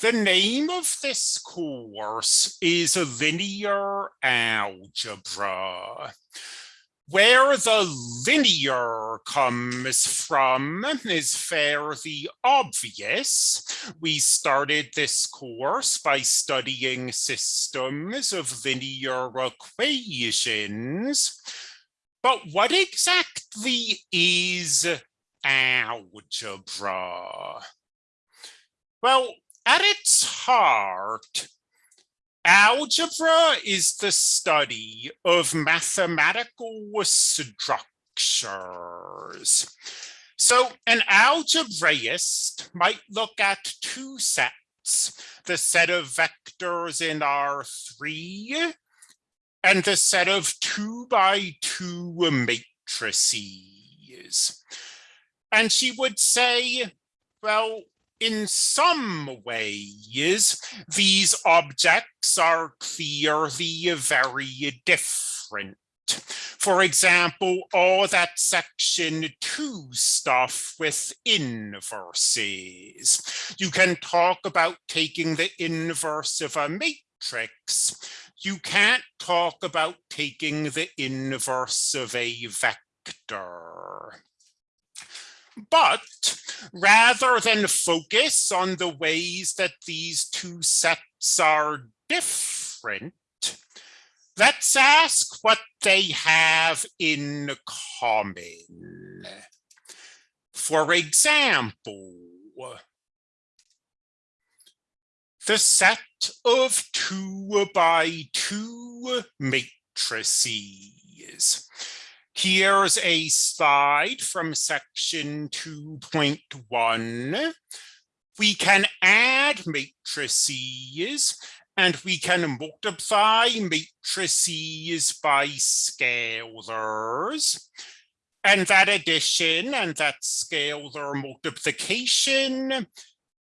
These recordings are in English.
The name of this course is linear algebra. Where the linear comes from is fairly obvious. We started this course by studying systems of linear equations. But what exactly is algebra? Well, at its heart, algebra is the study of mathematical structures. So an algebraist might look at two sets, the set of vectors in R3 and the set of two by two matrices. And she would say, well, in some ways, these objects are clearly uh, very different. For example, all that section two stuff with inverses. You can talk about taking the inverse of a matrix. You can't talk about taking the inverse of a vector. But rather than focus on the ways that these two sets are different, let's ask what they have in common. For example, the set of two by two matrices Here's a slide from section 2.1. We can add matrices and we can multiply matrices by scalars. And that addition and that scalar multiplication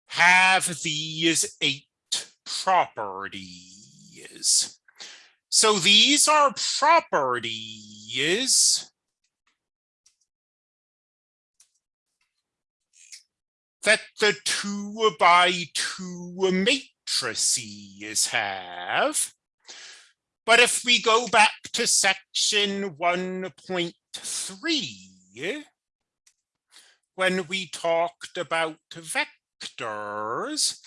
have these eight properties. So these are properties that the two by two matrices have. But if we go back to section 1.3, when we talked about vectors,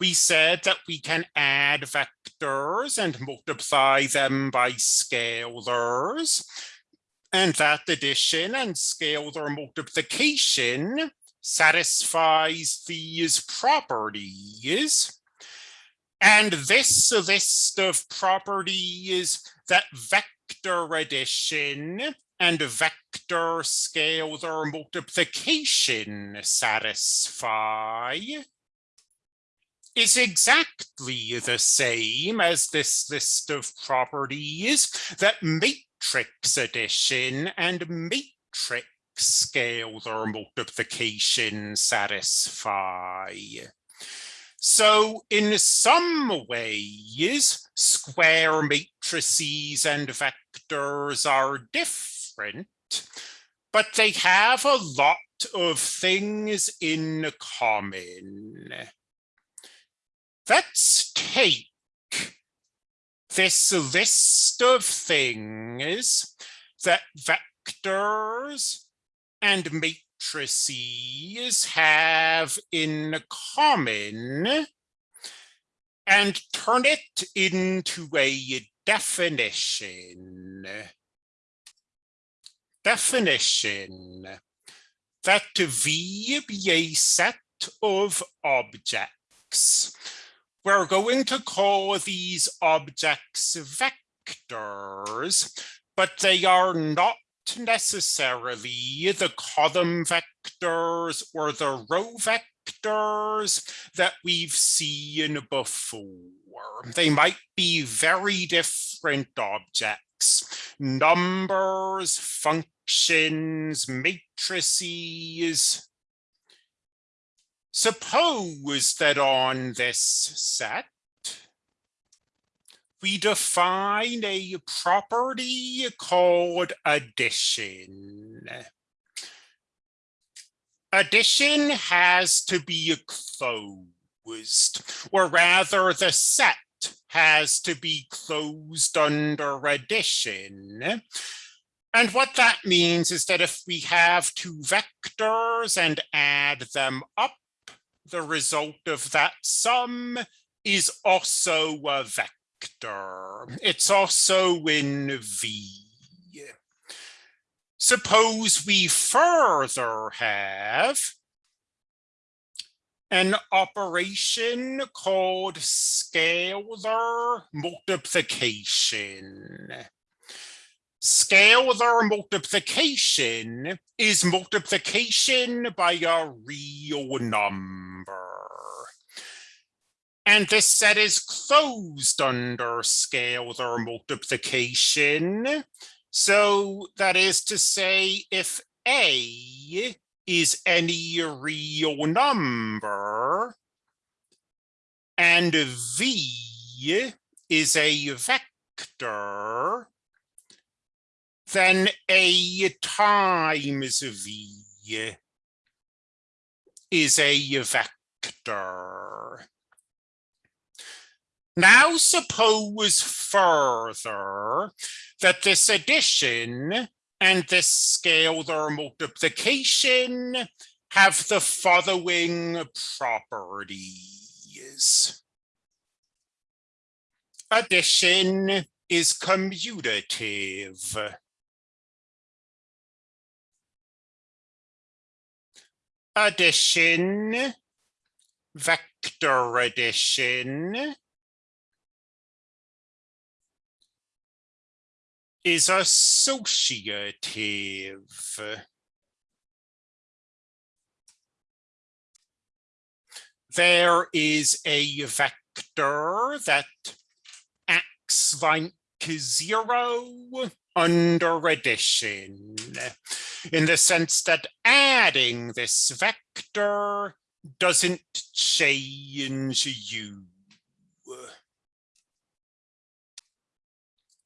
we said that we can add vectors and multiply them by scalars. And that addition and scalar multiplication satisfies these properties. And this list of properties that vector addition and vector scalar multiplication satisfy is exactly the same as this list of properties that matrix addition and matrix scalar multiplication satisfy. So in some ways, square matrices and vectors are different, but they have a lot of things in common. Let's take this list of things that vectors and matrices have in common and turn it into a definition. Definition that V be a set of objects we're going to call these objects vectors, but they are not necessarily the column vectors or the row vectors that we've seen before. They might be very different objects, numbers, functions, matrices, Suppose that on this set, we define a property called addition. Addition has to be closed. or rather the set has to be closed under addition. And what that means is that if we have two vectors and add them up, the result of that sum is also a vector. It's also in V. Suppose we further have an operation called scalar multiplication. Scalar multiplication is multiplication by a real number. And this set is closed under scalar multiplication. So that is to say, if A is any real number and V is a vector, then A times V is a vector. Now suppose further that this addition and this scalar multiplication have the following properties. Addition is commutative. Addition, vector addition, is associative. There is a vector that acts like zero under addition in the sense that adding this vector doesn't change you.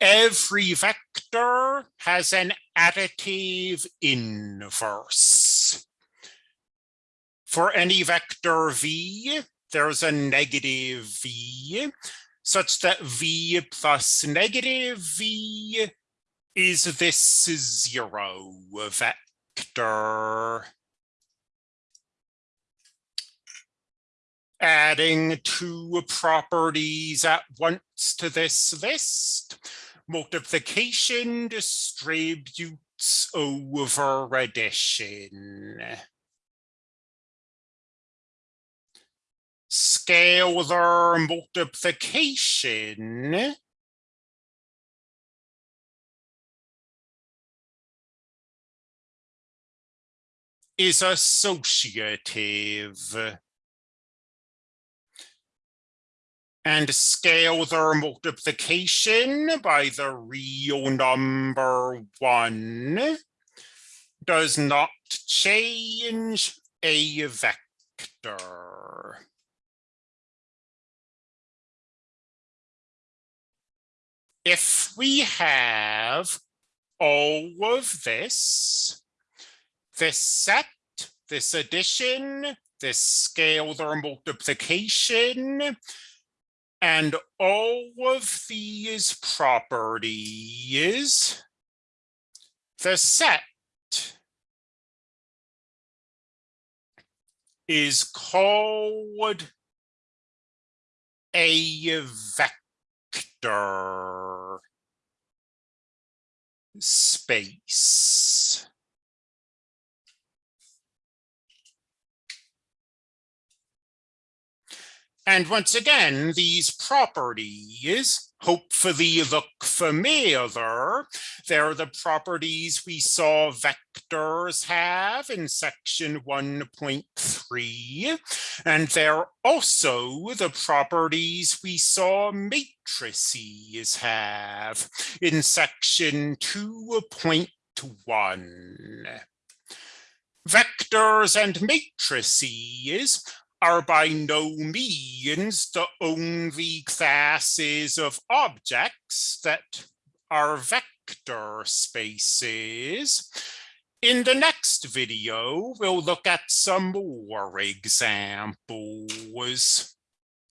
every vector has an additive inverse. For any vector v, there's a negative v, such that v plus negative v is this zero vector. Adding two properties at once to this list, multiplication distributes over addition. Scalar multiplication is associative. and scalar multiplication by the real number one does not change a vector. If we have all of this, this set, this addition, this scalar multiplication, and all of these properties, the set is called a vector space. And once again, these properties hopefully look familiar. They're the properties we saw vectors have in section 1.3. And they're also the properties we saw matrices have in section 2.1. Vectors and matrices are by no means the only classes of objects that are vector spaces. In the next video, we'll look at some more examples.